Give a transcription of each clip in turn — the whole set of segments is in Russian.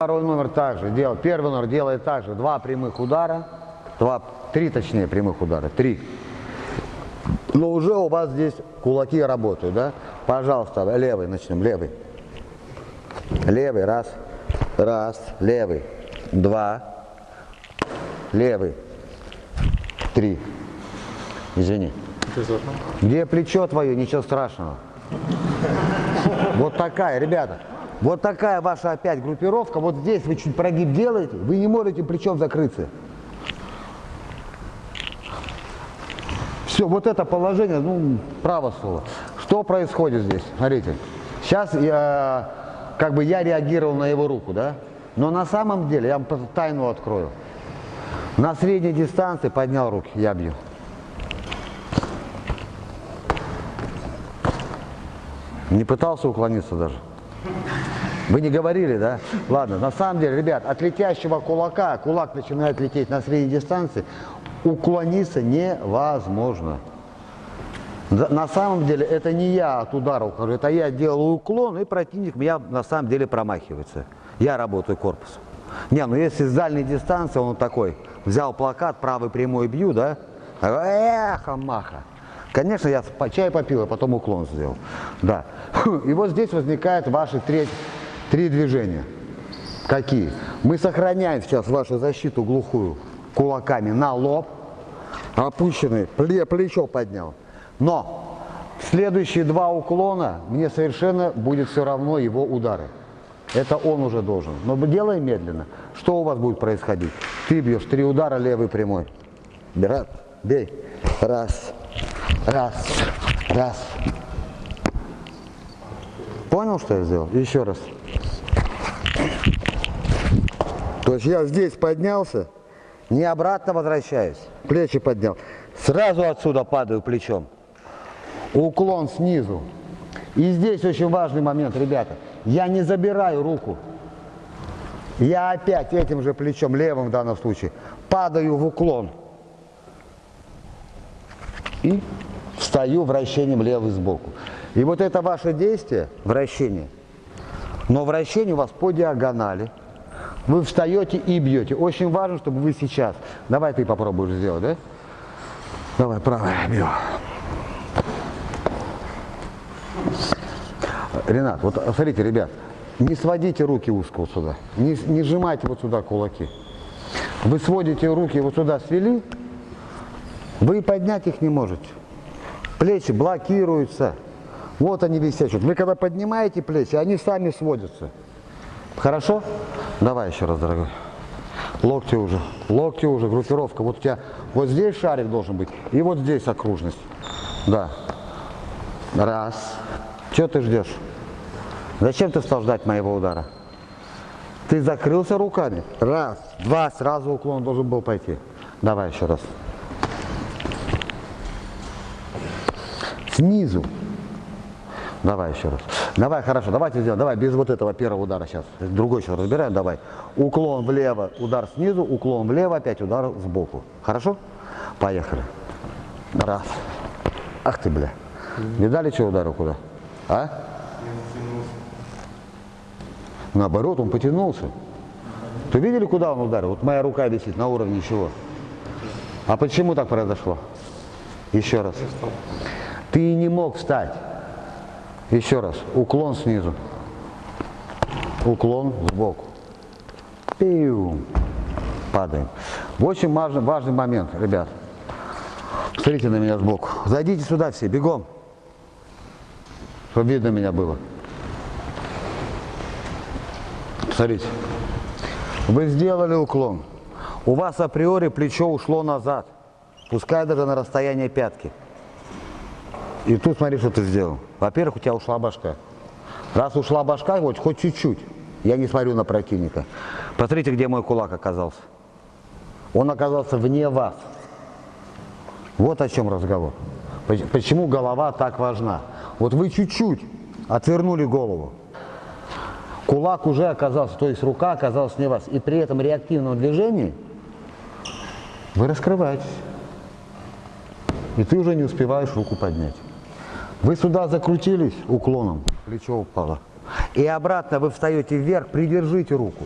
Второй номер также делал. Первый номер делает также. Два прямых удара. Два, три точнее прямых удара. Три. Но уже у вас здесь кулаки работают, да? Пожалуйста, левый начнем. Левый. Левый. Раз. Раз. Левый. Два. Левый. Три. Извини. Где плечо твое? Ничего страшного. Вот такая, ребята. Вот такая ваша опять группировка. Вот здесь вы чуть прогиб делаете, вы не можете плечом закрыться. Все, вот это положение, ну, право слово. Что происходит здесь? Смотрите. Сейчас я, как бы я реагировал на его руку, да? Но на самом деле, я вам тайну открою. На средней дистанции поднял руки, я бью. Не пытался уклониться даже. Вы не говорили, да? Ладно, на самом деле, ребят, от летящего кулака, кулак начинает лететь на средней дистанции, уклониться невозможно. На самом деле, это не я от удара ухожу, это я делаю уклон, и противник меня на самом деле промахивается. Я работаю корпусом. Не, ну если с дальней дистанции он такой, взял плакат, правый прямой бью, да? Эхо, маха. Конечно, я чай попил, а потом уклон сделал. Да. И вот здесь возникают ваши три, три движения. Какие? Мы сохраняем сейчас вашу защиту глухую кулаками на лоб, опущенный, плечо поднял. Но следующие два уклона мне совершенно будет все равно его удары. Это он уже должен. Но делай медленно. Что у вас будет происходить? Ты бьешь три удара левый прямой. Бей. Бей. Раз. Раз, раз. Понял, что я сделал? Еще раз. То есть я здесь поднялся, не обратно возвращаюсь. Плечи поднял. Сразу отсюда падаю плечом. Уклон снизу. И здесь очень важный момент, ребята. Я не забираю руку. Я опять этим же плечом, левым в данном случае, падаю в уклон. И встаю вращением левый сбоку. И вот это ваше действие, вращение, но вращение у вас по диагонали. Вы встаете и бьете. Очень важно, чтобы вы сейчас... Давай ты попробуешь сделать, да? Давай, правая, бью. Ренат, вот смотрите, ребят, не сводите руки узко вот сюда, не, не сжимайте вот сюда кулаки. Вы сводите руки вот сюда, свели, вы поднять их не можете. Плечи блокируются. Вот они висят. Вы когда поднимаете плечи, они сами сводятся. Хорошо? Давай еще раз, дорогой. Локти уже. Локти уже, группировка. Вот у тебя вот здесь шарик должен быть. И вот здесь окружность. Да. Раз. Что ты ждешь? Зачем ты стал ждать моего удара? Ты закрылся руками. Раз. Два. Сразу уклон должен был пойти. Давай еще раз. снизу. Давай еще раз. Давай, хорошо, давайте сделаем. Давай, без вот этого первого удара сейчас. Другой сейчас разбираем, давай. Уклон влево, удар снизу, уклон влево, опять удар сбоку. Хорошо? Поехали. Раз. Ах ты, бля. Видали, что ударил куда? А? Наоборот, он потянулся. Ты видели, куда он ударил? Вот моя рука висит на уровне чего? А почему так произошло? Еще раз. Ты не мог встать. Еще раз. Уклон снизу. Уклон сбоку. Пиу. Падаем. Очень важный, важный момент, ребят. Смотрите на меня сбоку. Зайдите сюда все, бегом. Чтобы видно меня было. Смотрите. Вы сделали уклон. У вас априори плечо ушло назад. Пускай даже на расстояние пятки. И тут смотри, что ты сделал. Во-первых, у тебя ушла башка. Раз ушла башка, вот хоть чуть-чуть, я не смотрю на противника. Посмотрите, где мой кулак оказался. Он оказался вне вас. Вот о чем разговор. Почему голова так важна? Вот вы чуть-чуть отвернули голову. Кулак уже оказался, то есть рука оказалась вне вас. И при этом реактивном движении вы раскрываетесь. И ты уже не успеваешь руку поднять. Вы сюда закрутились уклоном, плечо упало. И обратно вы встаете вверх, придержите руку.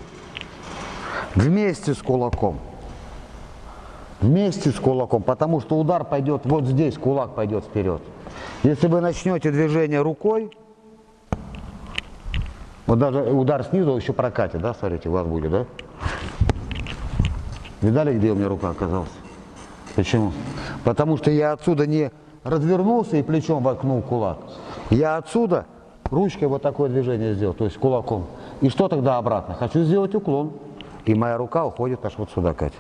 Вместе с кулаком. Вместе с кулаком, потому что удар пойдет вот здесь, кулак пойдет вперед. Если вы начнете движение рукой, вот даже удар снизу еще прокатит, да, смотрите, у вас будет, да? Видали, где у меня рука оказалась? Почему? Потому что я отсюда не развернулся и плечом воткнул кулак. Я отсюда ручкой вот такое движение сделал, то есть кулаком. И что тогда обратно? Хочу сделать уклон. И моя рука уходит аж вот сюда, Катя.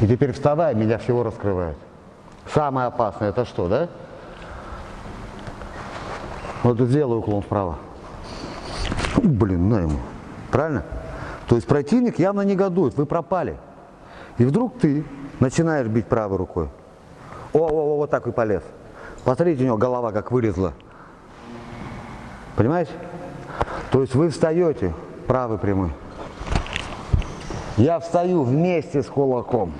И теперь вставая, меня всего раскрывает. Самое опасное это что, да? Вот сделаю уклон вправо. Блин, на ему. Правильно? То есть противник явно негодует, вы пропали. И вдруг ты начинаешь бить правой рукой. О, о, о, вот так и полез. Посмотрите, у него голова как вылезла. Понимаете? То есть вы встаете, правый прямой. Я встаю вместе с кулаком.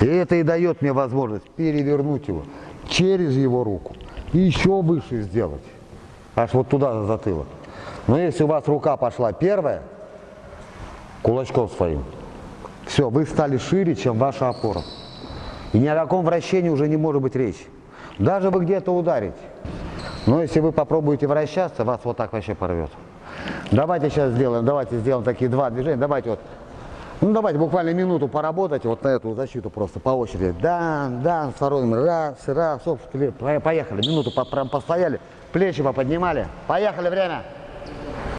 И это и дает мне возможность перевернуть его через его руку и еще выше сделать. Аж вот туда за затылок. Но если у вас рука пошла первая, кулачком своим, все, вы стали шире, чем ваша опора. И ни о каком вращении уже не может быть речи. Даже вы где-то ударите. Но если вы попробуете вращаться, вас вот так вообще порвет. Давайте сейчас сделаем, давайте сделаем такие два движения. Давайте вот, ну давайте буквально минуту поработать вот на эту защиту просто по очереди. Дан, дан, второй, раз, раз, оп, поехали. Минуту постояли, плечи поподнимали. Поехали, время.